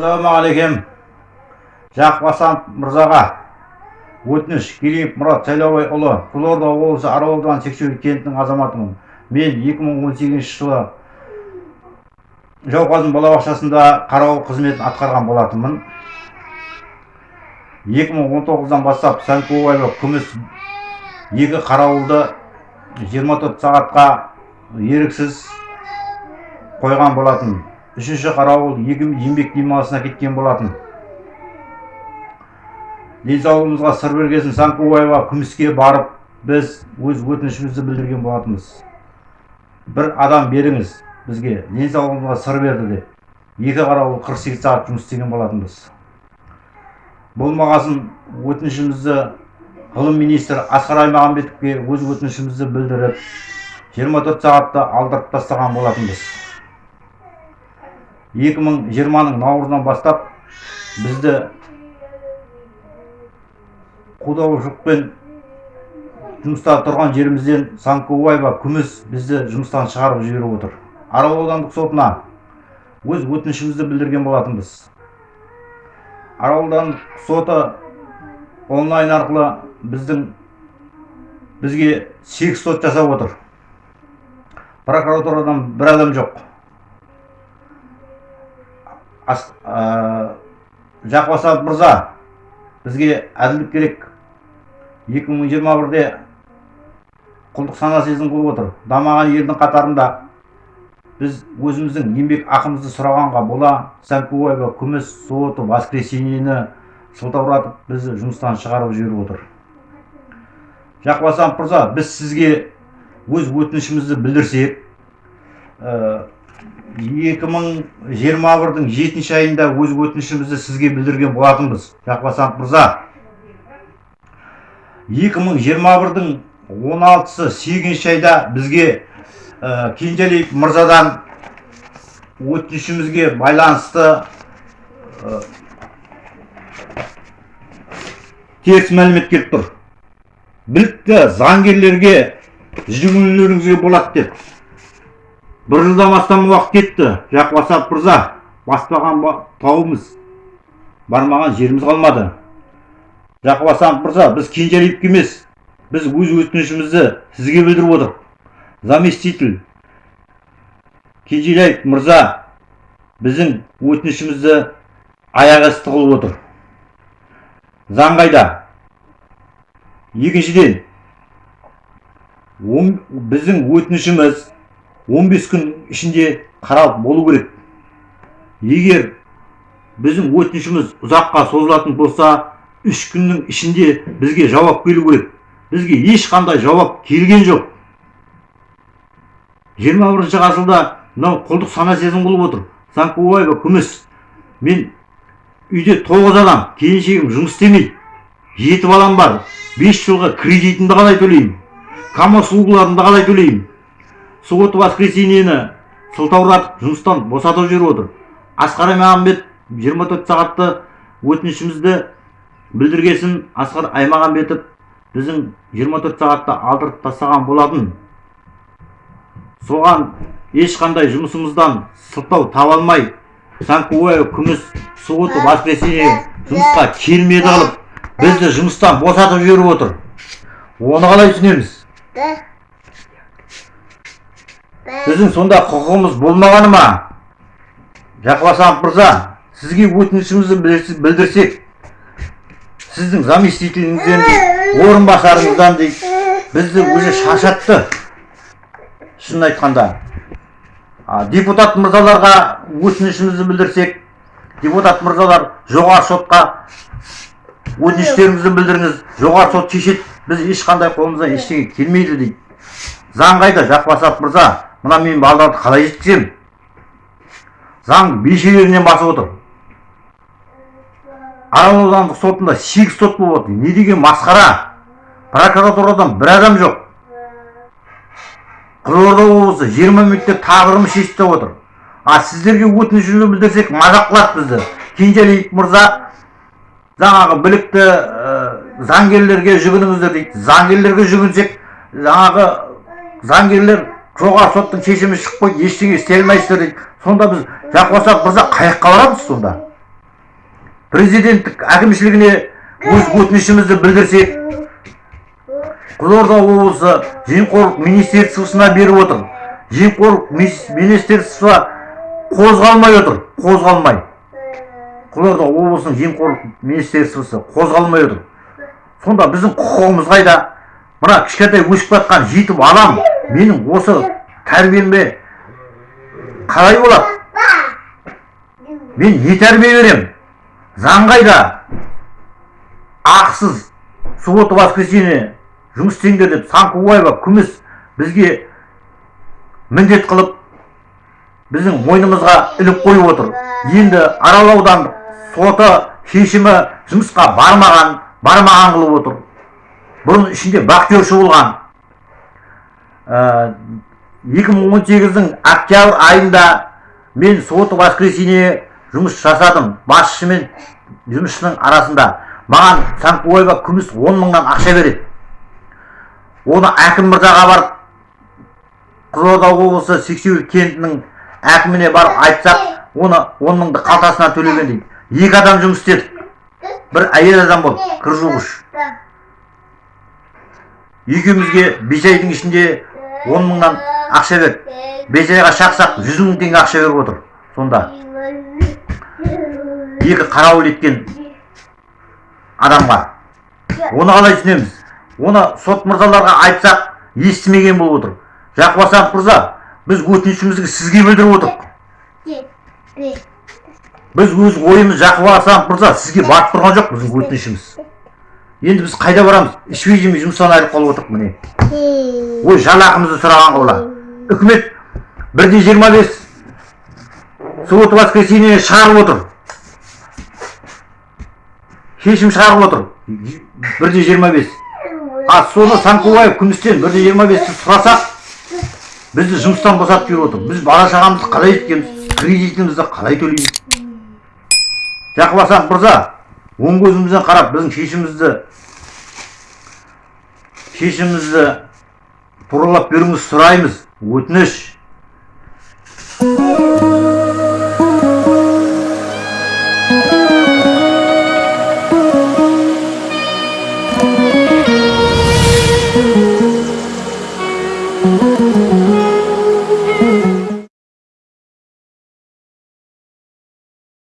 ассалаумағалейкум жақып асанов мырзаға. Өтініш кереев мұрат сайлаубайұлы қызылорда облысы арал ауданы сексеуіл кентінің азаматымын. Мен 2018 жылы жауқазын балабақшасында қарауыл қызметін атқарған болатынмын. 2019-дан бастап сәнкубаева күміс екі қарауылды 24 сағатқа еріксіз қойған болатын үшінші қарауыл еңбек демалысына кеткен болатын. Денсаулығымызға сыр бергесін санкубаева күміске барып біз өз өтінішімізді білдірген болатынбыз. Бір адам беріңіз бізге денсаулығымызға сыр берді деп. Екі қарауыл 48 сағат жұмыс істеген болатынбыз. Болмағасын өтінішімізді ғылым министрі асқар аймағамбетовке өз өтінішімізді білдіріп 24 сағатта алдырып тастаған болатынбыз. 2020-ның наурызынан бастап бізді қудаушылықпен жұмыста тұрған жерімізден санкубаева күміс бізді жұмыстан шығарып жіберіп отыр. Арал аудандық сотына өз өтінішімізді білдірген болатынбыз. Арал аудандық соты онлайн арқылы біздің бізге сегіз сот жасап отыр. Прокуратурадан бір адам жоқ. Жақып мырза бізге әділдік керек. 2021-де құлдық сана сезім қылып отыр. Дамыған елдің қатарында біз өзіміздің еңбек ақымызды сұрағанға бола сәнкубаева күміс суббота воскресеньені сылтауратып бізді жұмыстан шығарып жіберіп отыр. Жақып мырза біз сізге өз өтінішімізді білдірсек 2021-дің жетінші айында өз өтінішімізді сізге білдірген болатынбыз. Жақып мырза. 2021-дің 16-сы 8 айда бізге ә, мырзадан өтінішімізге байланысты ә, теріс мәлімет келіп тұр. Білікті заңгерлерге жүгінулеріңізге болады деп. Бір жылдан астам уақыт кетті. Жақып мырза баспаған тауымыз. Бармаған жеріміз қалмады. Жақып асанов мырза біз кенжалиевке емес біз өз өтінішімізді сізге білдіріп отырмық заместитель кенжелаев мырза біздің өтінішімізді аяқ асты қылып отыр. Заң қайда? Екіншіден біздің өтінішіміз 15 күн ішінде қаралып болу керек. Егер біздің өтінішіміз ұзаққа созылатын болса үш күннің ішінде бізге жауап келу керек. Бізге ешқандай жауап келген жоқ. 21 ғасырда мынау құлдық сана сезім қылып отыр. Санкубаева күміс. Мен үйде тоғыз адам келіншегім жұмыс істемейді жеті балам бар бес жылға кредитімді қалай төлеймін? Камаз қалай төлеймін? Суббота воскресеньені сылтауратып жұмыстан босатып жіберіп отыр. Асқар аймағамбет 24 сағатты өтінішімізді білдіргесін асқар аймағамбетов біздің 24 сағатта алдырып тастаған болатын. Соған ешқандай жұмысымыздан сылтау таба алмай санкубаева күміс суббота воскресенье жұмысқа келмеді қылып бізді жұмыстан босатып жіберіп отыр. Оны қалай түсінеміз? Біздің сонда құқығымыз болмағаны ма жақып мырза сізге өтінішімізді білдірсек сіздің заместителіңізден орынбасарыңыздан дейді бізді уже шаршатты. Шынын айтқанда. Депутат мырзаларға өтінішімізді білдірсек депутат мырзалар жоғары сотқа өтініштеріңізді білдіріңіз жоғары сот шешеді. Біз ешқандай қолымыздан ештеңе келмейді дейді. Заң қайда жақып мырза? Мына мен балаларды қалай жеткіземін заң белшелерінен басып отыр. Арал аудандық сотында сегіз сот болып отыр не деген масқара? Прокуратурадан бір адам жоқ. Қызылорда облысы жиырма мектеп тағдырымы шешті отыр. А сіздерге өтінішімізді білдірсек мазақ қылады бізді. Кенжалиев мырза жаңағы білікті заңгерлерге жүгініңіздер дейді. Заңгерлерге жүгінсек жаңағы заңгерлер жоғары соттың шешімі шығып қойды ештеңе істей алмайсыздар дейді. Сонда біз жақып мырза қай жаққа барамыз сонда. Президенттік әкімшілігіне өз өтінішімізді білдірсек қызылорда облысы жемқорлық министерствосына беріп отыр. Жемқорлық министерство қозғалмай отыр қозғалмай. Қызылорда облысының жемқорлық министерствосы қозғалмай отыр. Сонда біздің құқығымыз қайда? Мына кішкентай өсіп жатқан жетім балам менің осы тәрбиеме қалай болады? Мен не тәрбие беремін заң қайда ақысыз суббота воскресенье жұмыс істеңдер деп санкубаева күміс бізге міндет қылып біздің мойнымызға іліп қойып отыр. Енді арал аудандық соты шешімі жұмысқа бармаған бармаған қылып отыр. Бұрын ішінде бақтияршы болған екі мың он сегіздің октябрь айында мен суббота воскресенье жұмыс жасадым басшы мен жұмысшының арасында. Маған санкубаева күміс он мыңнан ақша береді. Оны әкім мырзаға барып қызылорда облысы сексеуіл кентінің әкіміне барып айтсақ оны он мыңды қалтасынан төлеген дейді. Екі адам жұмыс істедік бір әйел адам болды. Кір жуғыш екеумізге бес айдың ішінде он мыңнан ақша берді бес шақсақ жүз мың теңге ақша беріп отыр сонда екі қарауыл еткен адамға оны қалай түсінеміз оны сот мырзаларға айтсақ естімеген болып отыр жақып асанов мырза біз өтінішімізді сізге білдіріп отырмық біз өз ойымыз жақып асанов мырза сізге барып тұрған жоқ біздің өтінішіміз енді біз қайда барамыз? Ішпей жемей жұмыстан айырылып қалып отырмық міне. Ой жалақымызды сұраған қола үкімет бірде жиырма бес суббота воскресенье шығарып отыр. Шешім шығарып отыр. Бірде жиырма бес. А соны санкубаев күмістен бірде жиырма бесті сұрасақ бізді жұмыстан босатып беріп отыр. Біз бала шағамызды қалай еткенбіз кредитімізді қалай төлейміз? Жақып мырза оң көзімізбен қарап біздің шешімімізді шешімімізді туралап беруіңізді сұраймыз. өтініш.